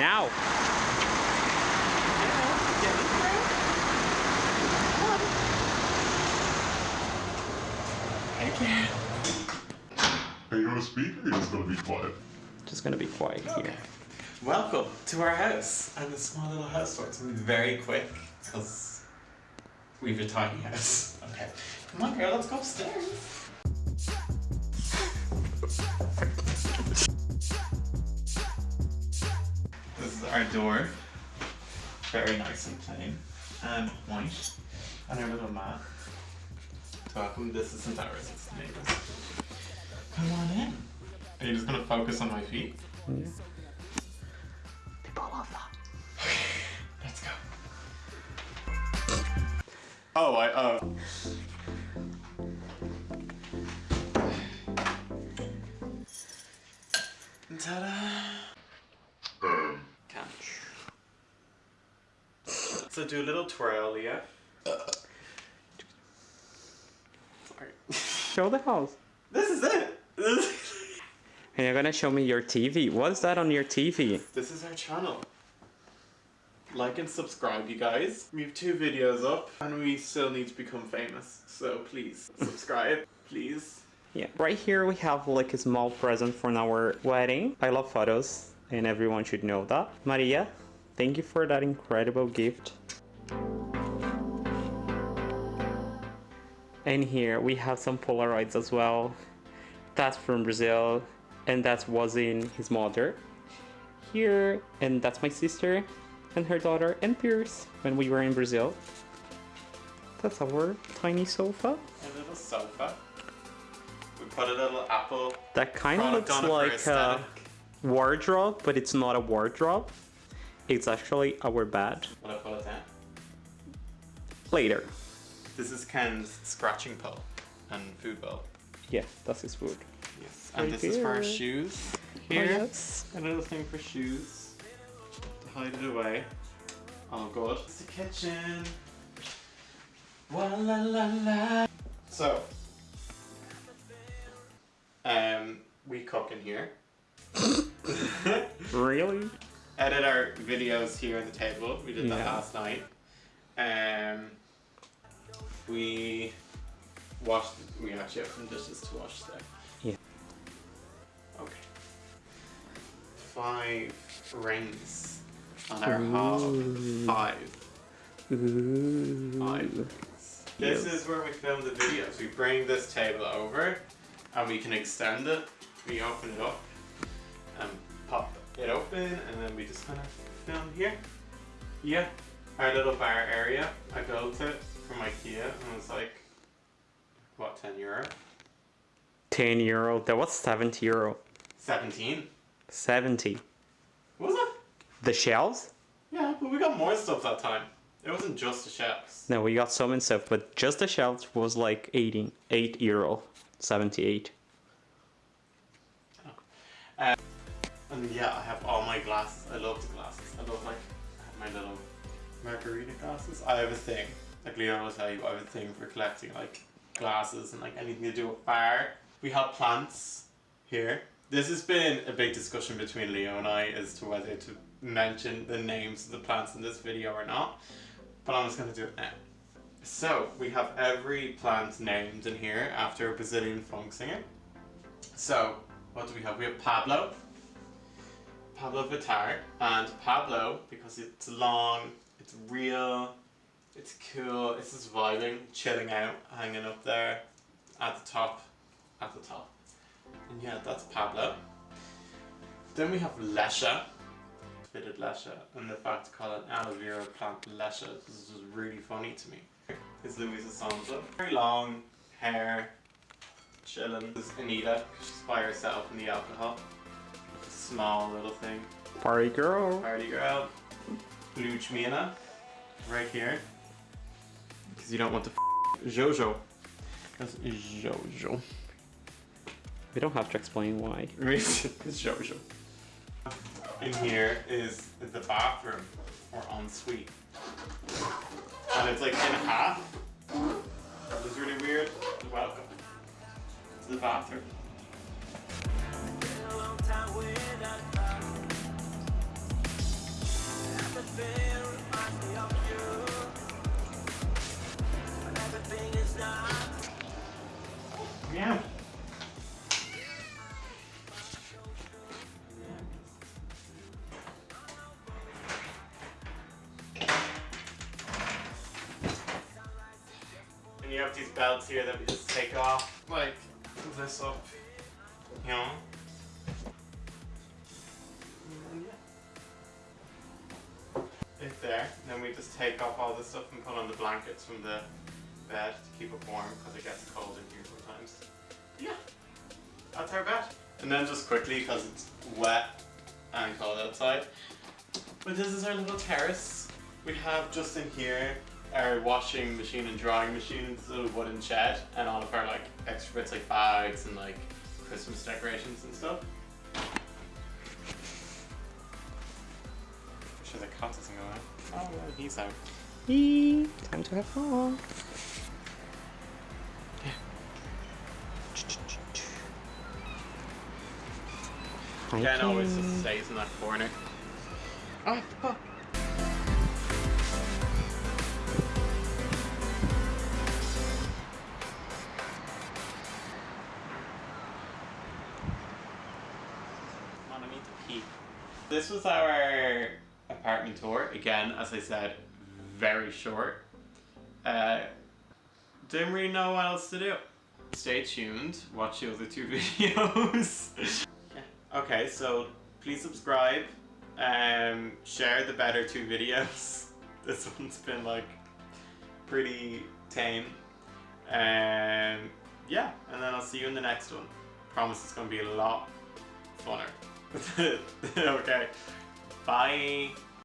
Now. Are you gonna speak or are you just gonna be quiet? Just gonna be quiet here. Welcome to our house. And this small little house tour. It's gonna be very quick because we have a tiny house. Okay. Come on, girl, let's go upstairs. Our door. Very nice and plain and white. And our little mat. Welcome, this isn't ours, it's the neighbor's. Come on in. Are you just gonna focus on my feet? People love that. Let's go. Oh, I, uh. Ta-da! Um, Catch. Do a little twirl, Leah. Sorry. Show the house. This is it! This And you're gonna show me your TV. What's that on your TV? this is our channel. Like and subscribe, you guys. We have two videos up, and we still need to become famous. So please, subscribe, please. Yeah. Right here we have like a small present for our wedding. I love photos and everyone should know that. Maria, thank you for that incredible gift. And here we have some Polaroids as well. That's from Brazil and that was in his mother. Here, and that's my sister and her daughter and Pierce when we were in Brazil. That's our tiny sofa. A little sofa. We put a little apple That kind of looks on it for like a uh, wardrobe, but it's not a wardrobe. It's actually our bed. Will I pull it down? Later. This is Ken's scratching pole and food bowl. Yeah, that's his food. Yes. And Right this is for our here. shoes. Oh, Here. yes. A little thing for shoes. To hide it away. Oh god. It's the kitchen. Wa la la la. So. Um, we cook in here. Really? edit our videos here on the table. We did that Yeah. last night. Um, we washed. We actually have some dishes to wash today. Yeah. Okay. Five rings on our hob. Five. Ooh. Five. rings. This is where we film the videos. We bring this table over, and we can extend it. We open it up, and pop it open, and then we just kind of film here. Yeah, our little bar area. I built it from IKEA, and it was like, what, 10 euro? 10 euro. That was 70 euro. 17? 70. What Was it? The shelves? Yeah, but we got more stuff that time. It wasn't just the shelves. No, we got some and stuff, but just the shelves was like 18, 8 euro. 78. Uh, and yeah, I have all my glasses. I love the glasses. I love like I have my little margarita glasses. I have a thing. Like Leo will tell you, I have a thing for collecting like glasses and like anything to do with fire. We have plants here. This has been a big discussion between Leo and I as to whether to mention the names of the plants in this video or not. But I'm just gonna do it now. So we have every plant named in here after a Brazilian funk singer. So what do we have? We have Pablo, Pabllo Vittar, and Pablo because it's long, it's real, it's cool, it's just vibing, chilling out, hanging up there at the top, at the top. And yeah, that's Pablo. Then we have Lexa, fitted Lexa, and the fact to call an aloe vera plant Lexa is just really funny to me. Is Luísa Sonza. Very long hair, chilling. This is Anitta, she's by herself in the alcohol. Small little thing. Party girl. Party girl. Luchmina, right here. Because you don't want to f Jojo. That's Jojo. We don't have to explain why. it's Jojo. In here is the bathroom, or ensuite. And it's like in half. It's really weird. Welcome to the bathroom. Have these belts here that we just take off, like this up, you know. And. It there. Then we just take off all this stuff and put on the blankets from the bed to keep it warm because it gets cold in here sometimes. Yeah, that's our bed. And then just quickly because it's wet and cold outside. But this is our little terrace. We have just in here our washing machine and drying machine, this little wooden shed, and all of our like extra bits like bags and like Christmas decorations and stuff. I'm Sure the cat doesn't go out. Oh well, he's out. Eee, time to have fun. Ken always just stays in that corner. Oh, oh. This was our apartment tour. Again, as I said, very short. Uh, didn't really know what else to do. Stay tuned, watch the other two videos. Yeah. Okay, so please subscribe, um, share the better two videos. This one's been like pretty tame. Um, yeah, and then I'll see you in the next one. Promise it's gonna be a lot funner. okay, bye.